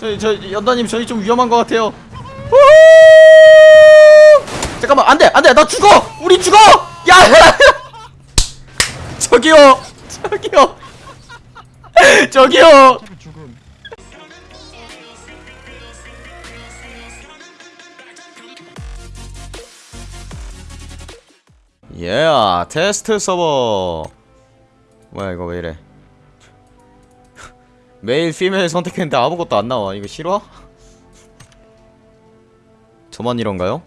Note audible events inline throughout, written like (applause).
저희 저 연다님 저희 좀 위험한 것 같아요. 후! 잠깐만 안돼 안돼. 나 죽어! 우리 죽어! 야! (laughs) 저기요! 저기요! (laughs) 저기요! 차를 죽음. 예 테스트 서버. 뭐야 이거 왜 이래 male female 선택했는데 아무것도 안 나와. 이거 싫어? 저만 이런가요?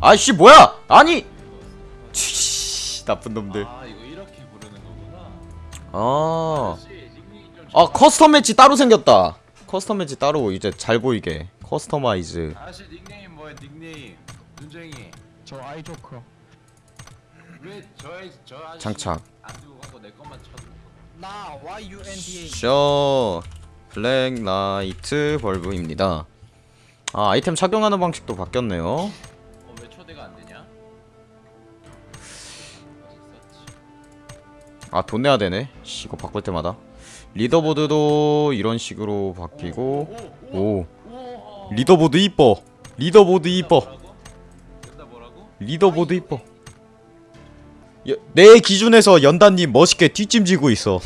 아이씨 뭐야! 아니! 치, 나쁜 놈들. 아 이거 이렇게 부르는 거구나. 아, 아 custom match 따로 생겼다. custom match 따로 이제 잘 보이게. customize. 아저씨 닉네임 뭐야 닉네임. 눈쟁이. 저 아이조커. 왜저 저 아저씨 장착. 안 들고 가고 내 것만 A. 쇼 블랙 라이트 벌브입니다. 아 아이템 착용하는 방식도 바뀌었네요. 어 왜 초대가 안 되냐? 어딨었지? 아돈 내야 되네. 씨 이거 바꿀 때마다. 리더보드도 이런 식으로 바뀌고. 오. 오 leaderboard 이뻐. leaderboard 이뻐? leaderboard 이뻐 여, 내 기준에서 연단님 멋있게 뒷짐지고 있어.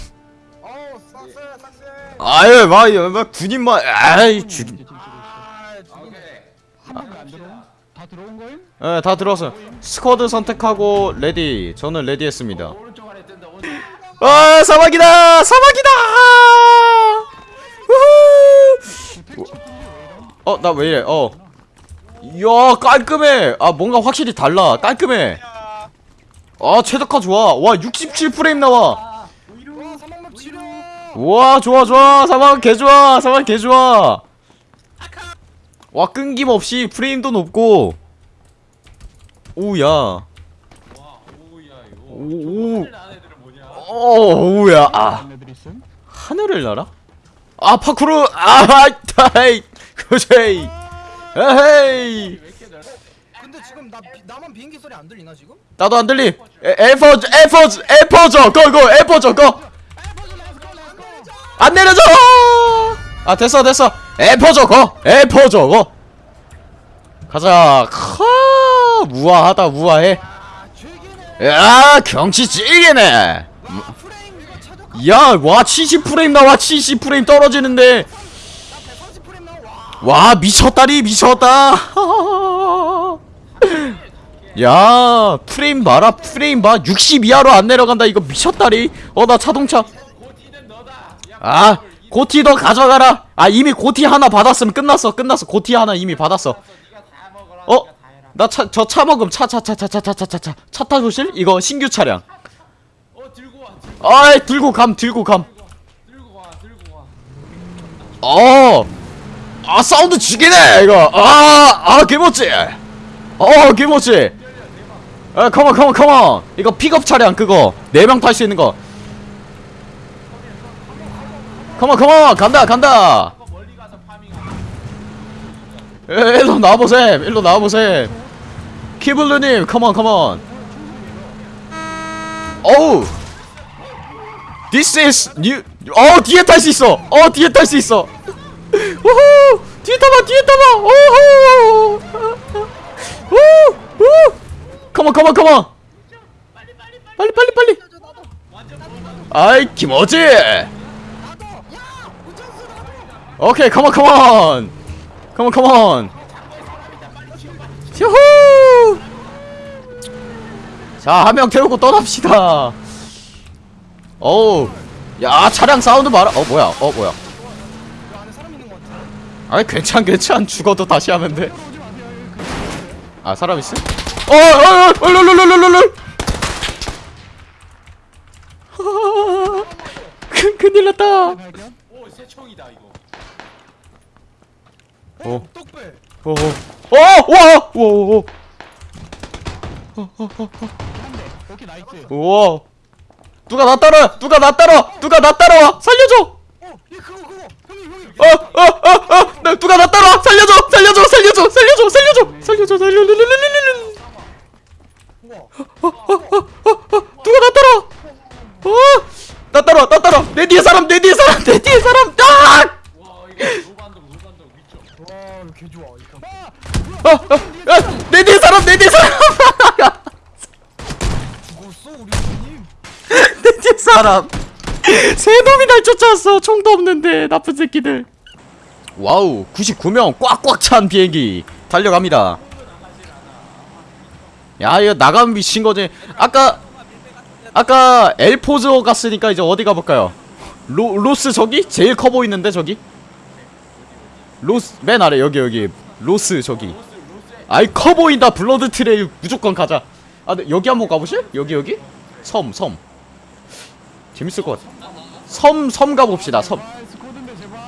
아유 막, 막 군인만 아이 죽 아? 다 들어온 거임? 예, 다 들어왔어 squad 선택하고 ready. 저는 뜬다 오른쪽 아 사막이다! 사막이다! 어나 왜 이래? 어. 이야 깔끔해! 아 뭔가 확실히 달라. 깔끔해 아 최적화 좋아. 와 67프레임 나와. 와, 좋아 좋아. 사막 개 좋아. 사막 개 좋아. 와 끊김없이 프레임도 높고. 오야. 와 오우야 이거. 오, 오. 안 애들은 뭐냐? 어 오야. 아? 하늘을 날아? 아 파쿠르. 아 타이 그제이. 에헤이 지금 나 비- 나만 비행기 소리 안 들리나 지금? 나도 안 들리 에- 엘포즈 엘포즈 엘포조 go go 엘포조 go 안 내려져 아 됐어 됐어 엘포조 go 엘포조 go 가자 카 우아하다 우아해. 야 경치 찌개네 야와 70프레임 나와 70프레임 떨어지는데 130프레임 나와. 와. 와 미쳤다리 미쳤다 (laughs) 야 프레임 봐라 프레임 봐 60 이하로 안 내려간다 이거 미쳤다리 어 나 자동차 아 고티 너 가져가라 아 이미 고티 하나 받았으면 끝났어 끝났어 고티 하나 이미 받았어 어? 나 차 저 차 먹음 차 차 차 차 차 차 차 차 차 타보실? 이거 신규 차량 아이 들고 감 들고 감 어. 아 사운드 죽이네 이거. 아, 아 개멋지. 어 개멋지. 아 come on come on come on. 이거 픽업 차량 그거 네 명 탈 수 있는 거. come on come on 간다 간다. 에, 일로 나와보셈 일로 나와보셈. 키블루님 come on come on. 어우. This is new. 어 뒤에 탈 수 있어. 어 뒤에 탈 수 있어. 우후 뒤에 타봐 뒤에 타봐. 오호. 우우. come on come on come on. 빨리 빨리 빨리. 아이 개멋지. 오케이 컴온 컴온. 컴온 컴온. 휴후. 자, 한 명 태우고 떠납시다. 어우. 야, 차량 사운드 봐라. 어, 뭐야? 어, 뭐야? 아이, 괜찮, 괜찮. 죽어도 다시 하면 돼. 아, 사람 있어? 어, 어, 어, 롤롤롤롤롤. 큰, 큰일 났다. 오 새총이다 이거 어. 뚝배. 어, 어, 와, 와, 한대. 오케이 nice. 와. 누가 나 따라, 누가 나 따라, 누가 나 따라와, 살려줘. 어, 얘 그거 그거. 형님 형님. 어, 어, 어, 어, 나 누가 나 따라, 살려줘, 살려줘, 살려줘, 살려줘, 살려줘, 살려줘, 살려줘, 누가 나 따라? 어, 나 따라, 나 따라, 내 뒤에 사람, 내 뒤에 사람, 내 뒤에 사람, 아! 어, 어, 야, 내 뒤에 사람, 내 뒤에 사람, (laughs) 내 뒤에 사람. 세 놈이 날 쫓아왔어. 총도 없는데 나쁜 새끼들. wow, 99명 꽉꽉 찬 비행기 달려갑니다. 야, 이거 나가면 미친 거지. 아까 아까 엘포즈 갔으니까 이제 어디 가볼까요? 로 로스 저기 제일 커 보이는데 저기. 로스 맨 아래 여기 여기 로스 저기. 아이 커 보인다 blood trail 무조건 가자. 아, 근데 여기 한번 가보실? 여기 여기 섬 섬. 재밌을 것 같아. 섬 섬 가봅시다 섬. 아 squad인데 제발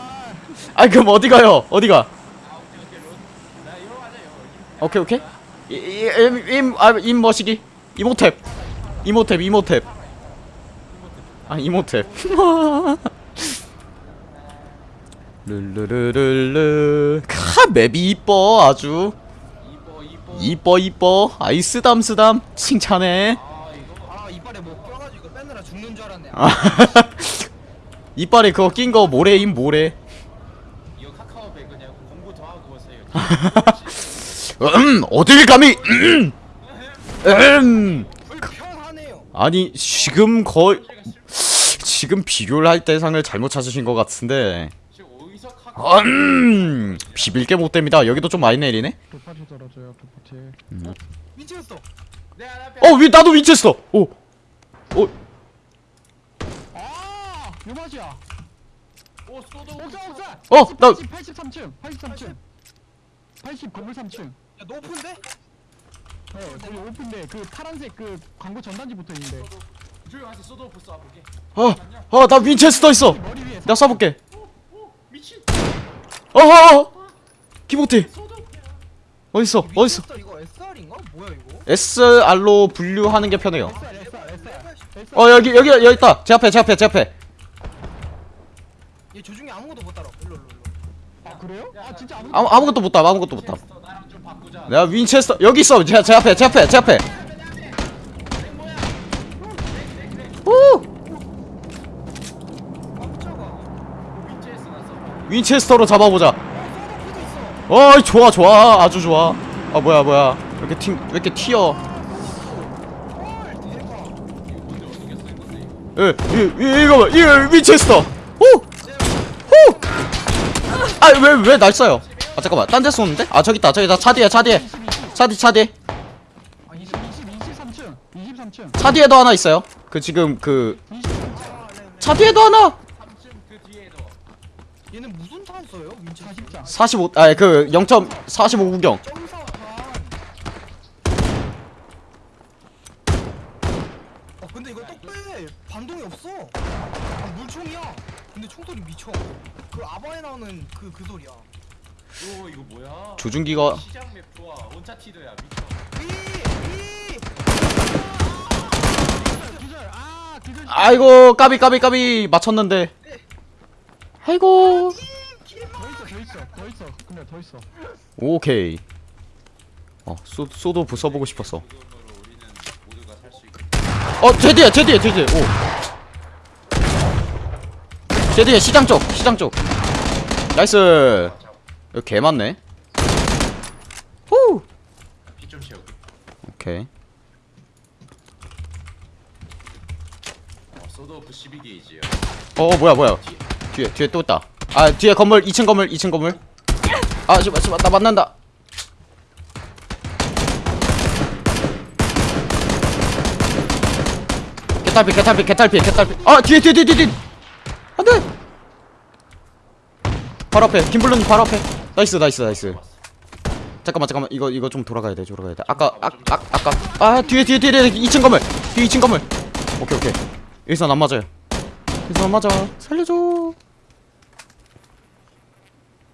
아 그럼 어디 가요? 어디 가? 오케이 오케이. 임임 머시기? 이모탭. 이모탭 이모탭. 아 이모탭. (laughs) 르르르르르 카 맵이 이뻐 아주. 이뻐 이뻐. 이뻐 이뻐 아이 쓰담 쓰담. 칭찬해. 아아 이빨에 뭐 껴가지고 빼느라 죽는 줄 알았네. 아, (laughs) 이빨에 그거 낀 거 모래임 모래. 이거 카카오백 그냥 공부 더 하고 오세요 (laughs) 음 어딜 감히 음, 음. 아니 지금 거의 지금 비교를 할 대상을 잘못 찾으신 것 같은데 음 비빌 게 못 됩니다 여기도 좀 많이 내리네 어왜 나도 위치했어 오아오 쏘도 옥상 옥상 어, 나- 83층 83층 80 건물 3층 야 높은데? 네 거기 오픈데 그 파란색 그 광고 전단지 붙어 있는데. 조용하세요 쏘도 보스 쏴볼게. 어 어 나 윈체스터 있어. 머리 위에 아, 내가 쏴볼게. 오 미친. 어허 키보트 쏘도 어딨어? 어딨어? 이거 SR인가? 뭐야 이거? SR로 분류하는 게 편해요. SR SR SR SR 어 여기 여기 여기 있다. 제 앞에 제 앞에 제 앞에. 얘 조중에 아무것도 못 따라 일로 일로 일로. 아 그래요? 아 진짜 아무것도 아무, 아무것도 못담 아무것도 못담 내가 윈체스터 여기 있어. 제, 제 앞에 제 앞에 제 앞에. 오 윈체스터로 잡아보자. 어 좋아 좋아. 아주 좋아. 아 뭐야 뭐야. 왜 이렇게 팀왜 이렇게 튀어? 헐 대박 이거 이거 예, 이, 이, 이거 봐, 이 윈체스터. 오호아 왜 왜 날 쏴요 아 잠깐만. 딴 데 쏘는데? 아 저기 있다. 저기 있다. 차 뒤에 차 뒤에 차 뒤 차 뒤에 아 20, 20, 23층 23층 차 뒤에도 하나 있어요? 그 지금 그 23층 차 뒤에도 하나! 3층 그 뒤에도 얘는 무슨 탄 써요? 민치 40장 45 아니 그0.45 구경. 어 근데 이거 떡배! 반동이 없어! 아, 물총이야! 근데 총소리 미쳐. 그 아바에 나오는 그 그 소리야. 오 이거 뭐야? 조준기가 시장 맵 좋아 아 기절 아이고 까비 까비 까비. 맞췄는데. 아이고. 더 있어 더 있어 더 있어 근데 더 있어 오케이. 어 쏘, sawed-off 부- 써보고 싶었어. 이건으로 우리는 모두가 살수 있고 어제 뒤에 제 뒤에 제 뒤에 오제 뒤에 시장 쪽 시장 쪽. nice 여기 개 많네. 후! 피 좀 채우게 오케이. 어 쏘도 12게이지야 어, 어 뭐야 뭐야. 뒤에 뒤에 또 있다. 아 뒤에 건물 2층 건물 2층 건물. 아 씨발 씨발 나 만난다. 개탈피 개탈피 개탈피 개탈피. 아 뒤에 뒤에 뒤에 뒤에 뒤에. 안돼! 바로 앞에 김블루님 바로 앞에 nice nice nice. 잠깐만 잠깐만. 이거 이거 좀 돌아가야 돼 돌아가야 돼. 아까 아, 아 아까. 아 뒤에 뒤에 뒤에 뒤에. 2층 건물. 뒤에 2층 건물. 오케이 오케이. 여기선 안 맞아요. 여기선 안 맞아. 살려줘.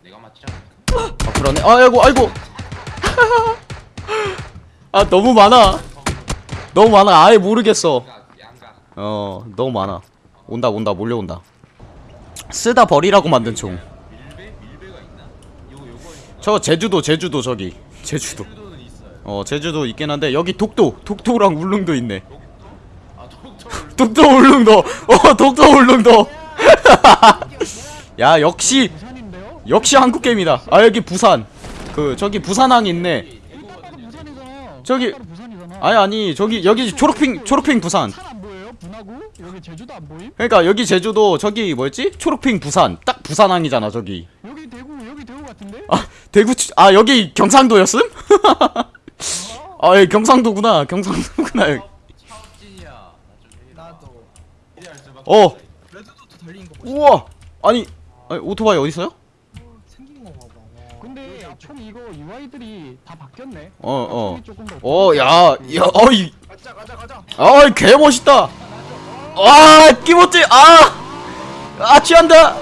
내가 맞지 않을까? 아 그러네. 아이고 아이고. 아 너무 많아. 너무 많아. 아예 모르겠어. 어 너무 많아. 온다 온다. 몰려온다. 쓰다 버리라고 만든 총 밀배? 밀배가 있나? 요거 요거 저 제주도 제주도 저기. 제주도. 어 제주도 있긴 한데 여기 독도 독도랑 울릉도 있네. 아 독도 울릉도. 어 독도 울릉도. (laughs) 야 역시? 역시 한국 게임이다. 아 여기 부산. 그 저기 부산항 있네. 저기- 아니 아니 저기 여기 초록핑 초록핑 부산? 여기 제주도 안 보임? 그러니까 여기 제주도 저기 뭐였지? 초록핑 부산. 딱 부산항이잖아 저기. 여기 대구 여기 대구 같은데? 아 대구 치- 아 여기 경상도였음? (laughs) 아 예, 경상도구나 경상도구나 여기. 어 우와 아니, 아니 오토바이 어디 있어요? 생긴 거 봐봐 와. 근데 총 이거 UI들이 다 바뀌었네 어, 어. 총이 조금 더 어, 야, 야, 어이, 가자 가자 가자 아, 개 멋있다. 아, 끼모찌, 아, 아, 취한다.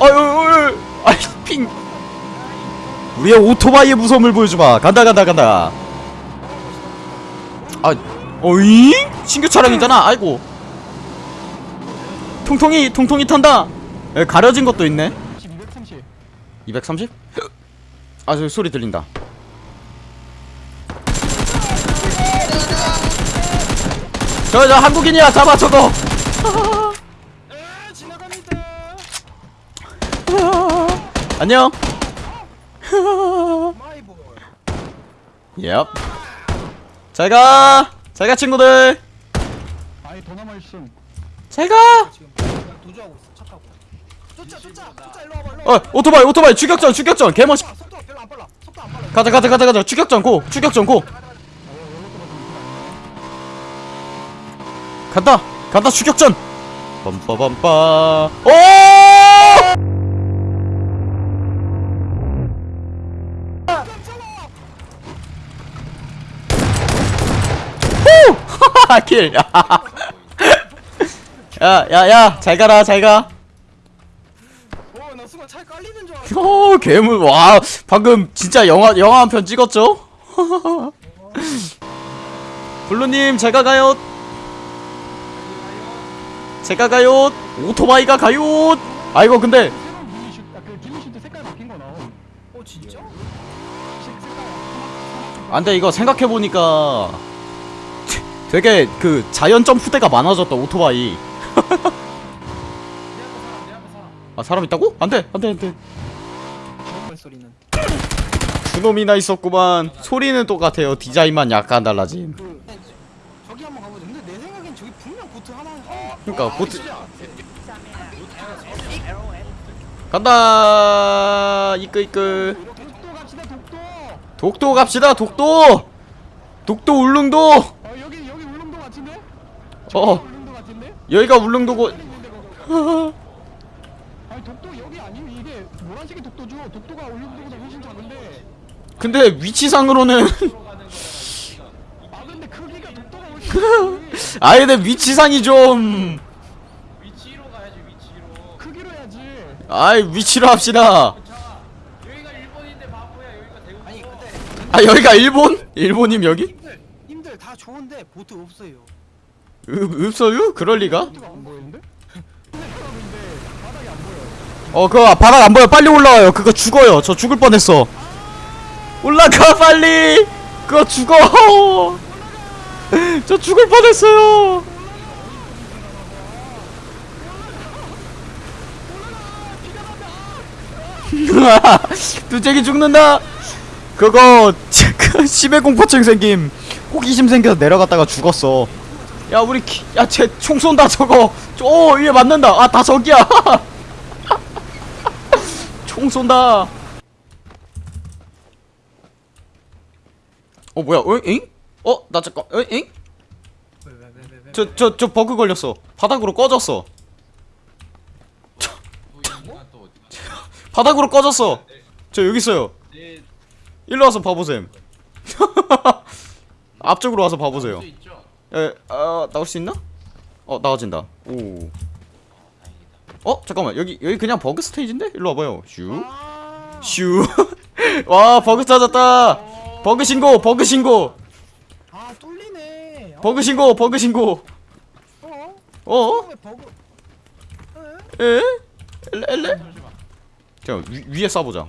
아유, 아유, 아이, 핑. 우리의 오토바이의 무서움을 보여주마. 간다, 간다, 간다. 아, 어이? 신규 차량이잖아. 아이고. 통통이, 통통이 탄다. 에, 가려진 것도 있네. 230 230? 아, 저 소리 들린다. 저, 저 한국인이야. 잡아, 저거. (laughs) 안녕. 마이볼 예. 잘 가. 잘 가, 친구들. 아이 더 남아있음 잘 가. 지금 그냥 도주하고 있어 차 타고 쫓아 쫓아 쫓아 일로 와봐 일로 와봐 어, 오토바이, 오토바이. 추격전, 추격전. 개멋있. 아, 속도가 별로 안 빨라 속도 안 빨라 가자, 가자, 가자, 가자. 추격전 고. 추격전 고. 간다. 간다, 추격전. 빰빠밤빠. 오! 4킬 야야야 잘가라 잘가 어, 괴물 와 방금 진짜 영화 영화 한 편 찍었죠? 블루님 제가 가요 제가 가요 오토바이가 가요 아이고 근데 안돼 이거 생각해보니까 되게 그 자연 점프대가 많아졌다 오토바이. (laughs) 아 사람 있다고? 안돼 안돼 안돼. 소리는. 그놈이나 있었구만. 소리는 똑같아요. 디자인만 약간 달라짐. 그 저기 한번 가보자. 근데 내 생각엔 저기 분명 보트 하나 어, 그러니까 보트. 간다! 이끄 이끄 독도 갑시다 독도. 독도 갑시다 독도! 독도 울릉도 어 여기 여기 울릉도 같은데? 어 같은데? 여기가 울릉도고 아니 독도 여기 아니면 이게 노란색이 독도죠 독도가 울릉도보다 훨씬 작은데 근데 위치상으로는 아 근데 크기가 독도가 훨씬 (laughs) 아예 내 위치상이 좀 위치로 가야지 위치로. 크기로 해야지 아이 위치로 합시다 자, 여기가 일본인데 바보야. 여기가 대구. 아니 근데 아 여기가 일본? 일본임 여기? 님들 님들 다 좋은데 보트 없어요 으, 없어요? 그럴리가? 어 그거 바닥 안 보여. 빨리 올라와요. 그거 죽어요. 저 죽을 뻔했어. 올라가 빨리! 그거 죽어! (laughs) 저 죽을 뻔했어요. (laughs) 두째기 죽는다! 그거 (laughs) 그 심해 공포증 생김 호기심 생겨서 내려갔다가 죽었어 야 우리 야쟤 총 쏜다 저거 오 위에 맞는다 아 다 저기야 (laughs) 총 쏜다 어 뭐야 어 잉? 어? 나 잠깐 어 잉? 저 저 저 버그 걸렸어 바닥으로 꺼졌어? 바닥으로 꺼졌어 저 여기 있어요 내 일로 와서 봐보셈 (laughs) 앞쪽으로 와서 봐보세요? 에, 아, 나올 수 있나? 어, 나와진다. 오. 어, 잠깐만. 여기 여기 그냥 버그 스테이지인데? 일로 와봐요. 슈. 아 슈. (laughs) 와, 버그 찾았다. 버그 신고, 버그 신고. 아 뚫리네 버그 신고, 버그 신고. 어? 어? 버그? 에? 엘레 엘레? 자, 위, 위에 쏴보자.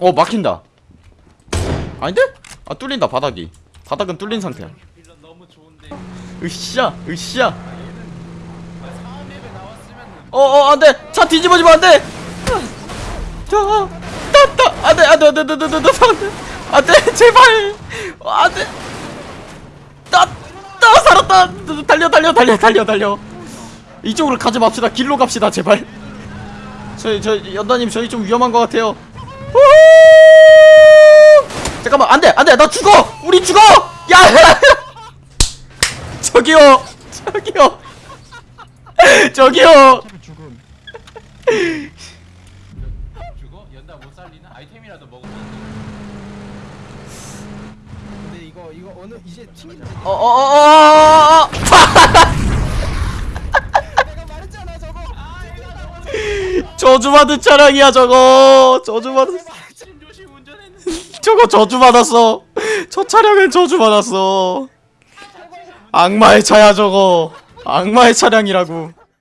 어, 막힌다. 아닌데? 아, 뚫린다, 바닥이. 바닥은 뚫린 상태야. 으쌰, 으쌰. 아, 사업맵에 나왔으면 어, 어, 안 돼! 차 뒤집어지면 안 돼! 자, 따따, 안 안돼 안돼 안돼 안돼 안돼 안돼. 안돼 제발. 안돼. 나나 살았다. 달려 달려 달려 달려 달려. 이쪽으로 가지 맙시다. 길로 갑시다 제발. 저희 저 연다님 저희 좀 위험한 것 같아요. 후! 잠깐만 안돼 안돼. 나 죽어. 우리 죽어. 야 저기요. 저기요. (laughs) 저기요. 죽음. 죽어? 연다 못 살리나? 아이템이라도 먹으면 근데 이거 이거 어느 이제 튕긴 어어어어 내가 말했잖아 저거. 저주받은 차량이야 저거. 저주받은 (laughs) 저거 저주받았어. 저 차량은 저주받았어 악마의 차야 저거. 악마의 차량이라고